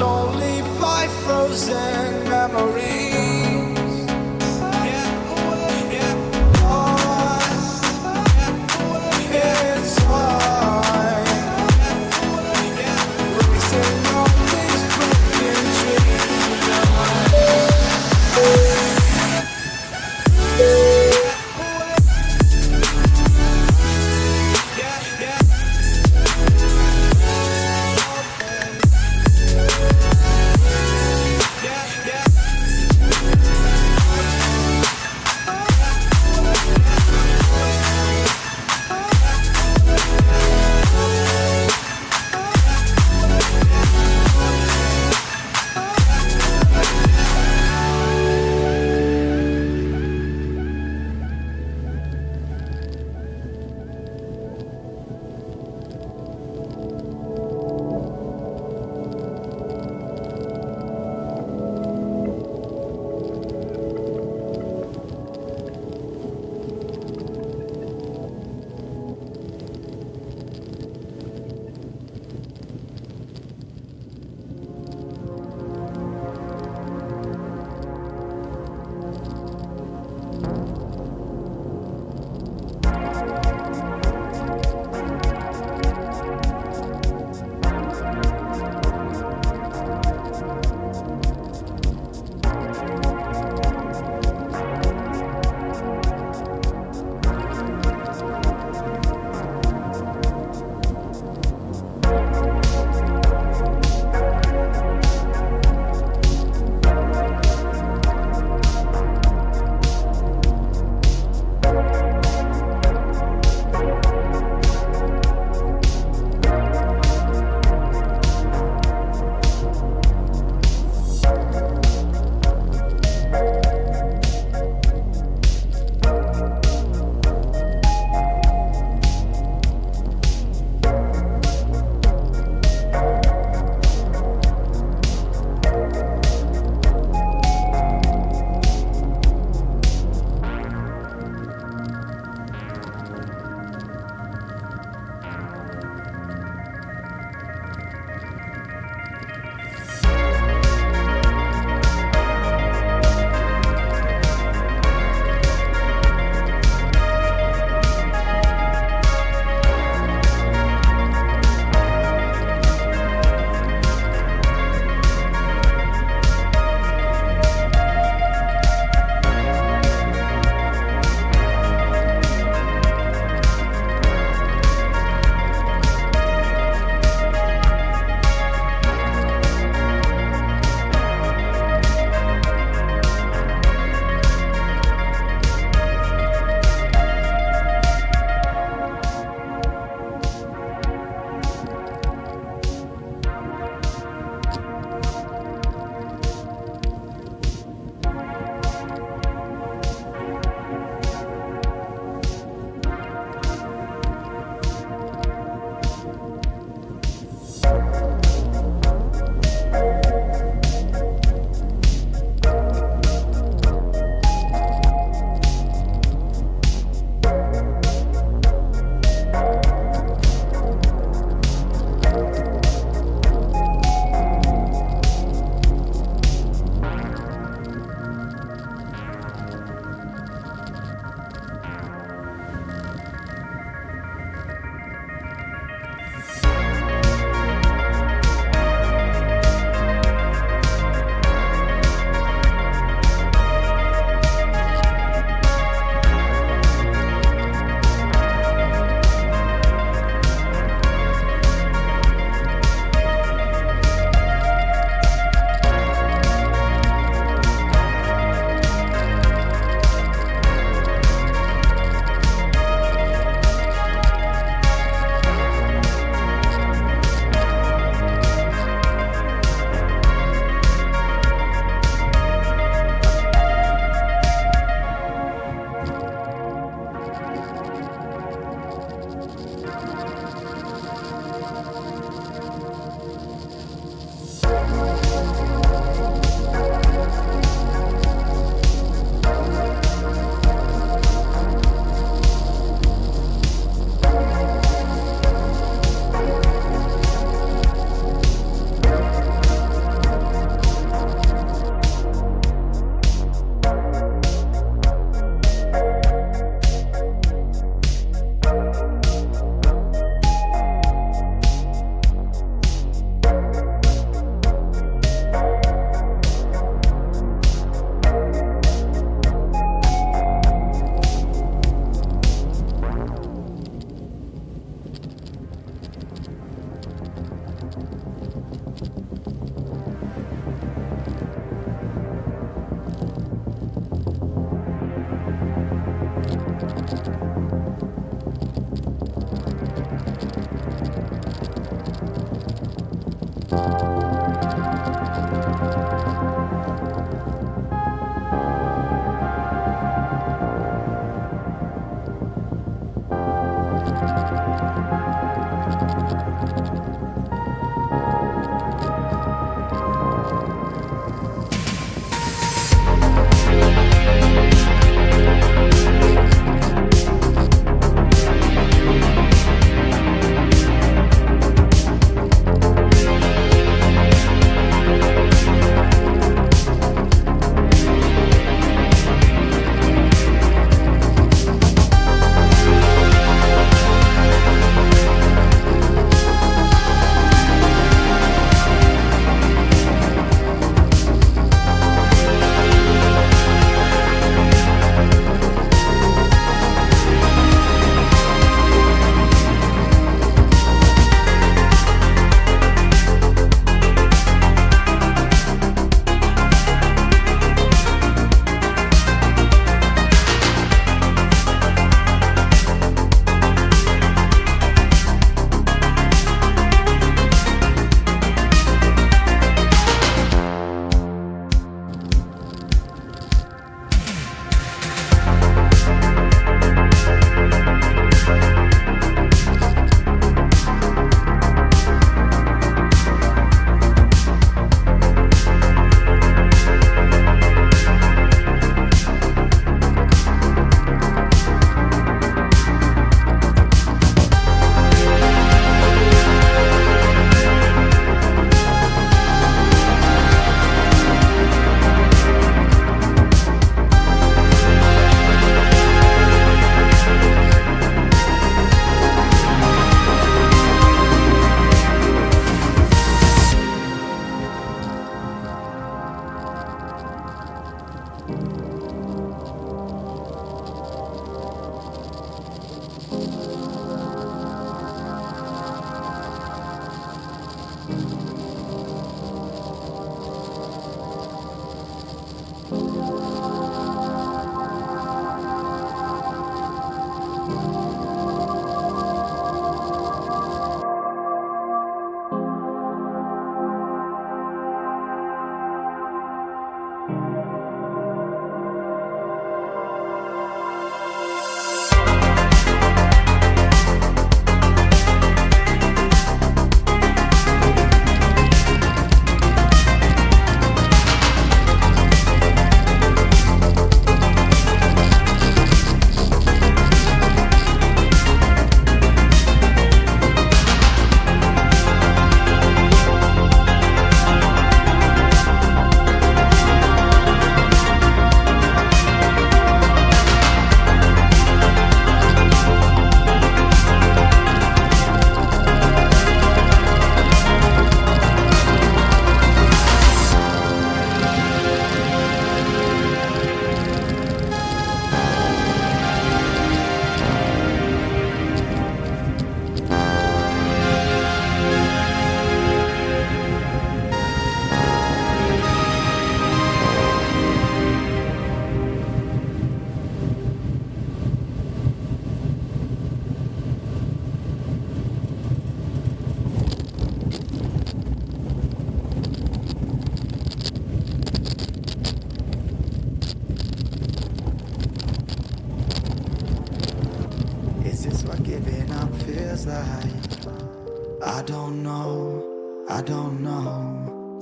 only by frozen memories.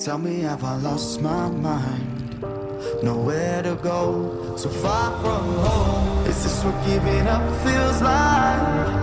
Tell me have I lost my mind Nowhere to go, so far from home Is this what giving up feels like?